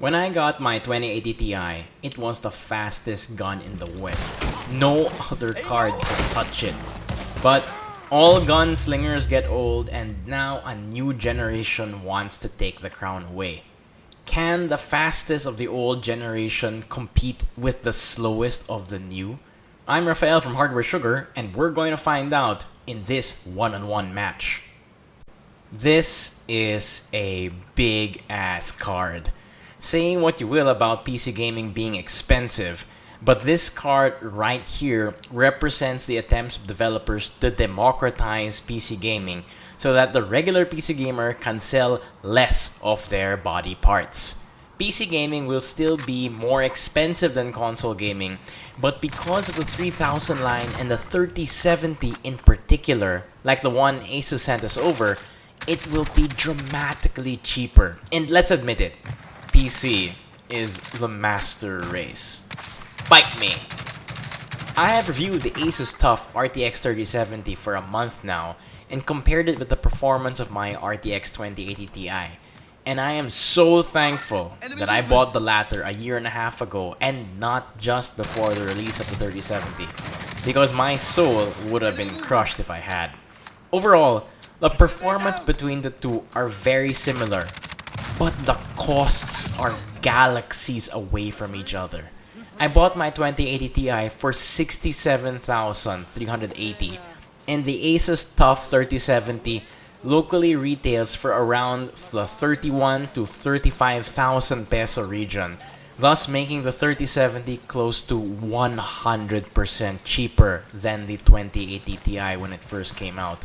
When I got my 2080 Ti, it was the fastest gun in the West. No other card could touch it. But all gunslingers get old and now a new generation wants to take the crown away. Can the fastest of the old generation compete with the slowest of the new? I'm Rafael from Hardware Sugar and we're going to find out in this one-on-one -on -one match. This is a big ass card. Saying what you will about PC gaming being expensive, but this card right here represents the attempts of developers to democratize PC gaming so that the regular PC gamer can sell less of their body parts. PC gaming will still be more expensive than console gaming, but because of the 3000 line and the 3070 in particular, like the one Asus sent us over, it will be dramatically cheaper. And let's admit it, PC is the master race. Bite me! I have reviewed the Asus TUF RTX 3070 for a month now and compared it with the performance of my RTX 2080 Ti. And I am so thankful that I bought the latter a year and a half ago and not just before the release of the 3070 because my soul would have been crushed if I had. Overall, the performance between the two are very similar, but the costs are galaxies away from each other. I bought my 2080 Ti for 67,380 and the Asus TUF 3070 locally retails for around the 31 to 35,000 peso region, thus making the 3070 close to 100% cheaper than the 2080 Ti when it first came out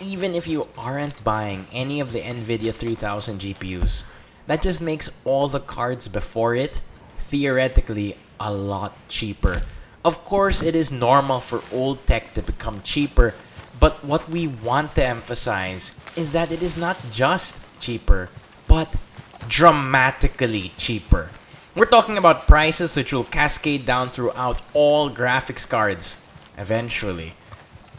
even if you aren't buying any of the NVIDIA 3000 GPUs, that just makes all the cards before it theoretically a lot cheaper. Of course, it is normal for old tech to become cheaper, but what we want to emphasize is that it is not just cheaper, but dramatically cheaper. We're talking about prices which will cascade down throughout all graphics cards, eventually.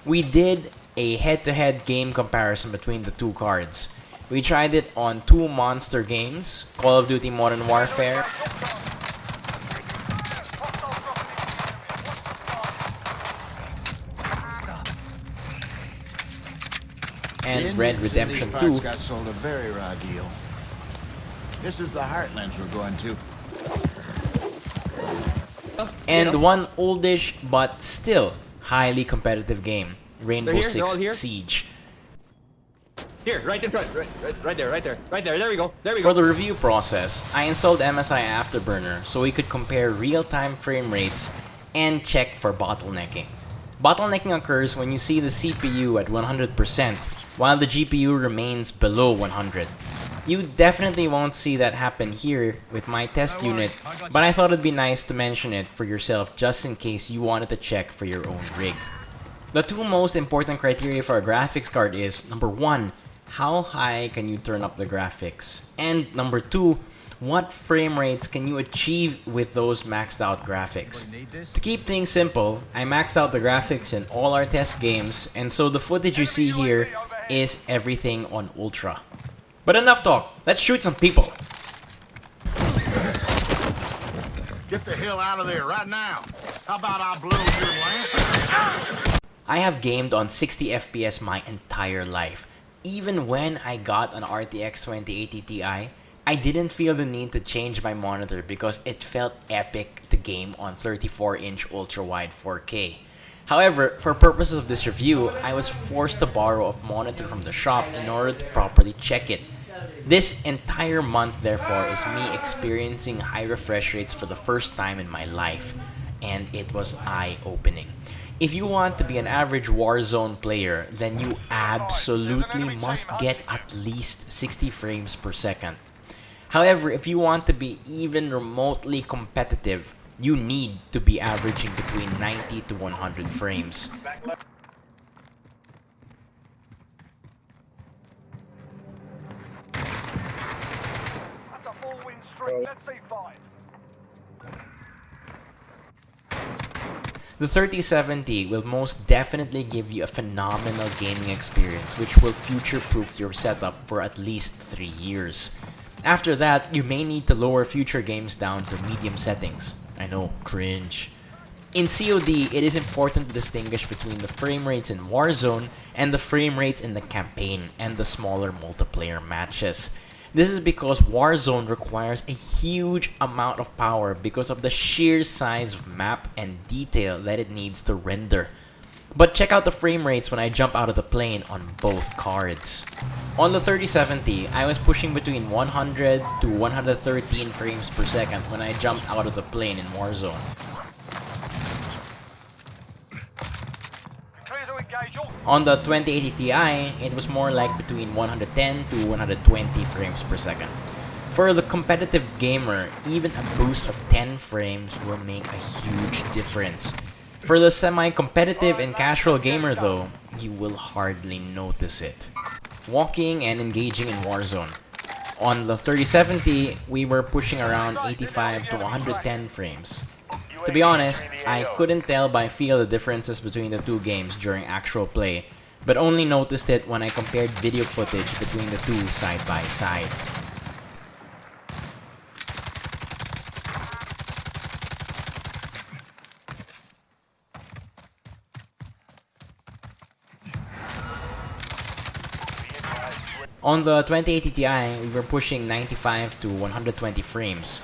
We did a head-to-head -head game comparison between the two cards. We tried it on two monster games, Call of Duty Modern Warfare and Red Redemption 2. got sold a very raw deal. This is the Heartlands we're going to. And one oldish but still highly competitive game. Rainbow here, Six Siege. Here, right in front, right, right, right there, right there, right there, there we go, there we go. For the review process, I installed MSI Afterburner so we could compare real-time frame rates and check for bottlenecking. Bottlenecking occurs when you see the CPU at 100% while the GPU remains below 100. You definitely won't see that happen here with my test unit, but I thought it'd be nice to mention it for yourself just in case you wanted to check for your own rig. The two most important criteria for a graphics card is, number one, how high can you turn up the graphics? And number two, what frame rates can you achieve with those maxed out graphics? To keep things simple, I maxed out the graphics in all our test games, and so the footage you see here is everything on Ultra. But enough talk, let's shoot some people! Get the hell out of there right now! How about I blow your lance? I have gamed on 60 FPS my entire life. Even when I got an RTX 2080 Ti, I didn't feel the need to change my monitor because it felt epic to game on 34-inch ultra-wide 4K. However, for purposes of this review, I was forced to borrow a monitor from the shop in order to properly check it. This entire month, therefore, is me experiencing high refresh rates for the first time in my life, and it was eye-opening. If you want to be an average Warzone player, then you absolutely must get at least 60 frames per second. However, if you want to be even remotely competitive, you need to be averaging between 90 to 100 frames. Let's see five. The 3070 will most definitely give you a phenomenal gaming experience which will future-proof your setup for at least 3 years. After that, you may need to lower future games down to medium settings. I know, cringe. In COD, it is important to distinguish between the frame rates in Warzone and the frame rates in the campaign and the smaller multiplayer matches. This is because Warzone requires a huge amount of power because of the sheer size of map and detail that it needs to render. But check out the frame rates when I jump out of the plane on both cards. On the 3070, I was pushing between 100 to 113 frames per second when I jumped out of the plane in Warzone. Clear to engage all. On the 2080 Ti, it was more like between 110 to 120 frames per second. For the competitive gamer, even a boost of 10 frames will make a huge difference. For the semi-competitive and casual gamer though, you will hardly notice it. Walking and engaging in Warzone. On the 3070, we were pushing around 85 to 110 frames. To be honest, I couldn't tell by feel the differences between the two games during actual play, but only noticed it when I compared video footage between the two side by side. On the 2080 Ti, we were pushing 95 to 120 frames.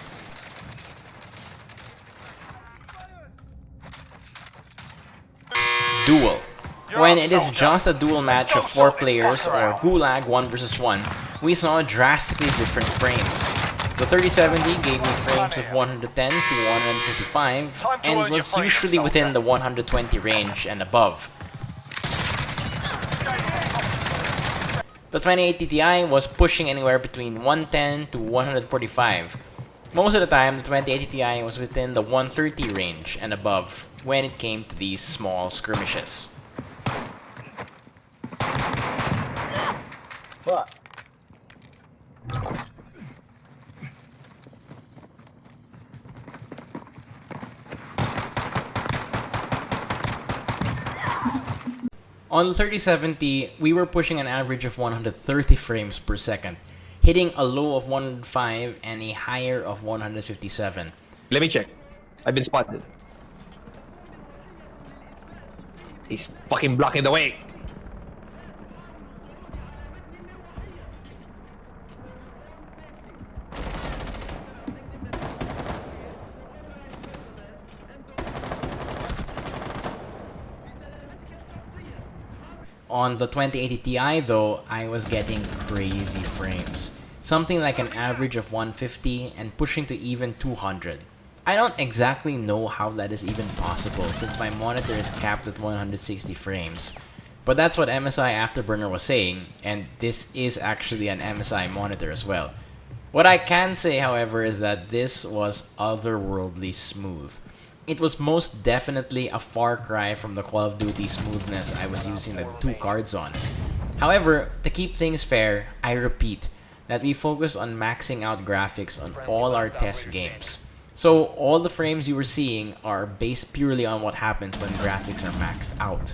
When it is just a dual match of 4 players or Gulag 1 versus 1, we saw drastically different frames. The 3070 gave me frames of 110 to 155 and was usually within the 120 range and above. The 2080 Ti was pushing anywhere between 110 to 145. Most of the time, the 2080 Ti was within the 130 range and above when it came to these small skirmishes. On the 3070, we were pushing an average of 130 frames per second, hitting a low of 105 and a higher of 157. Let me check. I've been spotted. He's fucking blocking the way. On the 2080 Ti though, I was getting crazy frames. Something like an average of 150 and pushing to even 200. I don't exactly know how that is even possible since my monitor is capped at 160 frames. But that's what MSI Afterburner was saying, and this is actually an MSI monitor as well. What I can say, however, is that this was otherworldly smooth. It was most definitely a far cry from the Call of Duty smoothness I was using the two cards on. However, to keep things fair, I repeat that we focus on maxing out graphics on all our test games. So all the frames you were seeing are based purely on what happens when graphics are maxed out.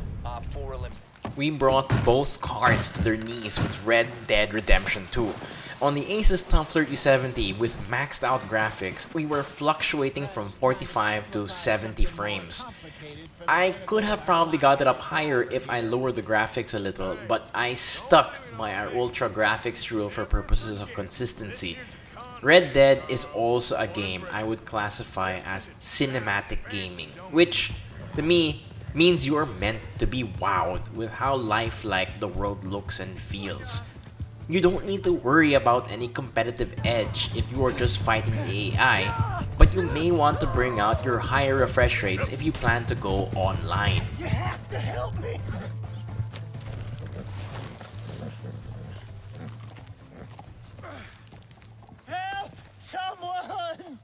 We brought both cards to their knees with Red Dead Redemption 2. On the Asus TUF 3070 with maxed out graphics, we were fluctuating from 45 to 70 frames. I could have probably got it up higher if I lowered the graphics a little, but I stuck by our ultra graphics rule for purposes of consistency. Red Dead is also a game I would classify as cinematic gaming, which, to me, means you are meant to be wowed with how lifelike the world looks and feels. You don't need to worry about any competitive edge if you are just fighting the AI, but you may want to bring out your higher refresh rates if you plan to go online. You have to help me. Help! Someone!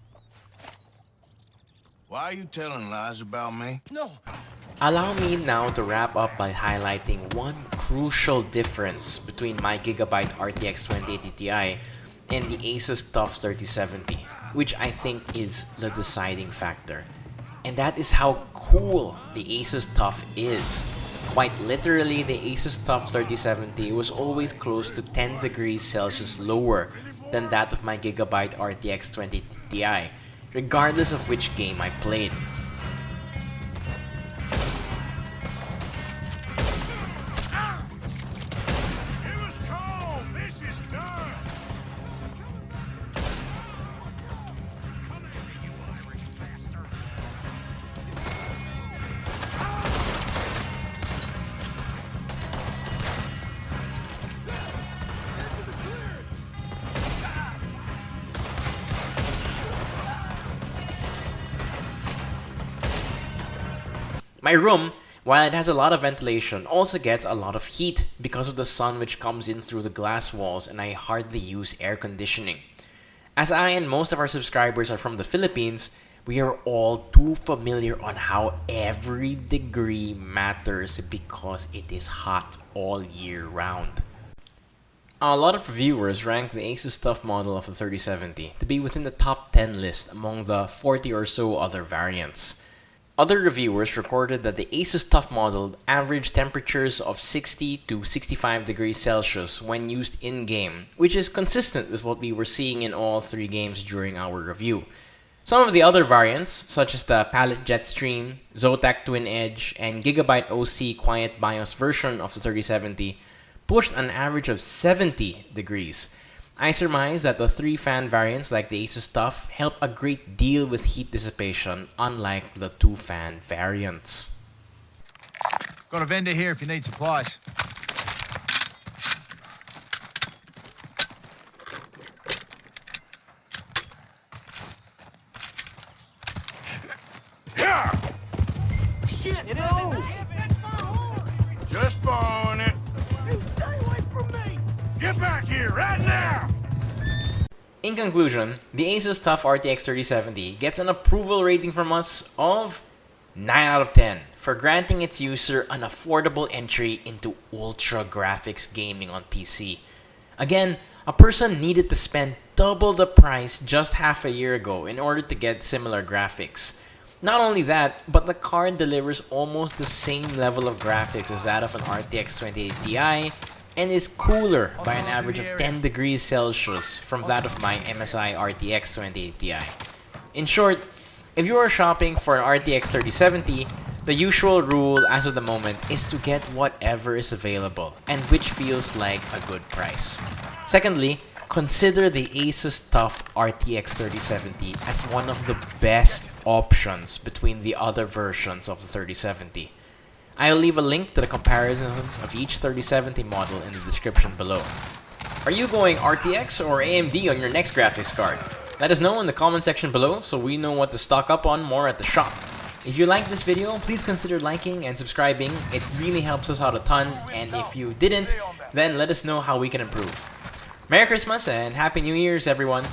Why are you telling lies about me? No, Allow me now to wrap up by highlighting one crucial difference between my Gigabyte RTX 2080 Ti and the Asus TUF 3070, which I think is the deciding factor. And that is how cool the Asus TUF is. Quite literally, the Asus TUF 3070 was always close to 10 degrees Celsius lower than that of my Gigabyte RTX 20 Ti, regardless of which game I played. My room, while it has a lot of ventilation, also gets a lot of heat because of the sun which comes in through the glass walls and I hardly use air conditioning. As I and most of our subscribers are from the Philippines, we are all too familiar on how every degree matters because it is hot all year round. A lot of reviewers rank the Asus TUF model of the 3070 to be within the top 10 list among the 40 or so other variants. Other reviewers recorded that the Asus TUF model averaged temperatures of 60 to 65 degrees Celsius when used in-game, which is consistent with what we were seeing in all three games during our review. Some of the other variants, such as the Palit Jetstream, Zotac Twin Edge, and Gigabyte OC Quiet BIOS version of the 3070, pushed an average of 70 degrees. I surmise that the three fan variants like the Asus TUF help a great deal with heat dissipation, unlike the two fan variants. Got a vendor here if you need supplies. Conclusion, the Asus TUF RTX 3070 gets an approval rating from us of 9 out of 10 for granting its user an affordable entry into ultra graphics gaming on PC. Again, a person needed to spend double the price just half a year ago in order to get similar graphics. Not only that, but the card delivers almost the same level of graphics as that of an RTX 2080 Ti and is cooler by an average of 10 degrees Celsius from that of my MSI RTX 2080 Ti. In short, if you are shopping for an RTX 3070, the usual rule as of the moment is to get whatever is available and which feels like a good price. Secondly, consider the Asus TUF RTX 3070 as one of the best options between the other versions of the 3070. I'll leave a link to the comparisons of each 3070 model in the description below. Are you going RTX or AMD on your next graphics card? Let us know in the comment section below so we know what to stock up on more at the shop. If you liked this video, please consider liking and subscribing. It really helps us out a ton, and if you didn't, then let us know how we can improve. Merry Christmas and Happy New Year's, everyone!